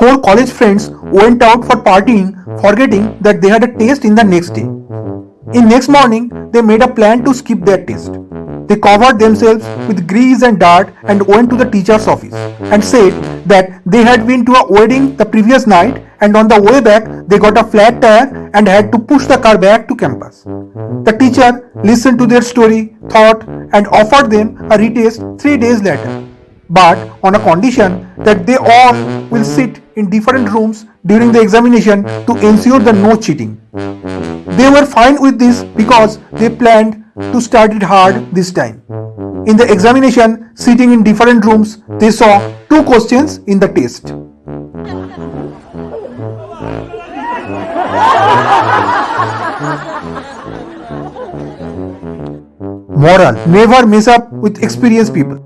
four college friends mm-hmm. went out for partying, forgetting that they had a test in the next day. In next morning, they made a plan to skip their test. They covered themselves with grease and dirt and went to the teacher's office and said that they had been to a wedding the previous night and on the way back they got a flat tire and had to push the car back to campus. The teacher listened to their story, thought and offered them a retest three days later but on a condition that they all will sit in different rooms during the examination to ensure the no cheating. They were fine with this because they planned to study hard this time. In the examination, sitting in different rooms, they saw two questions in the test. Moral Never mess up with experienced people.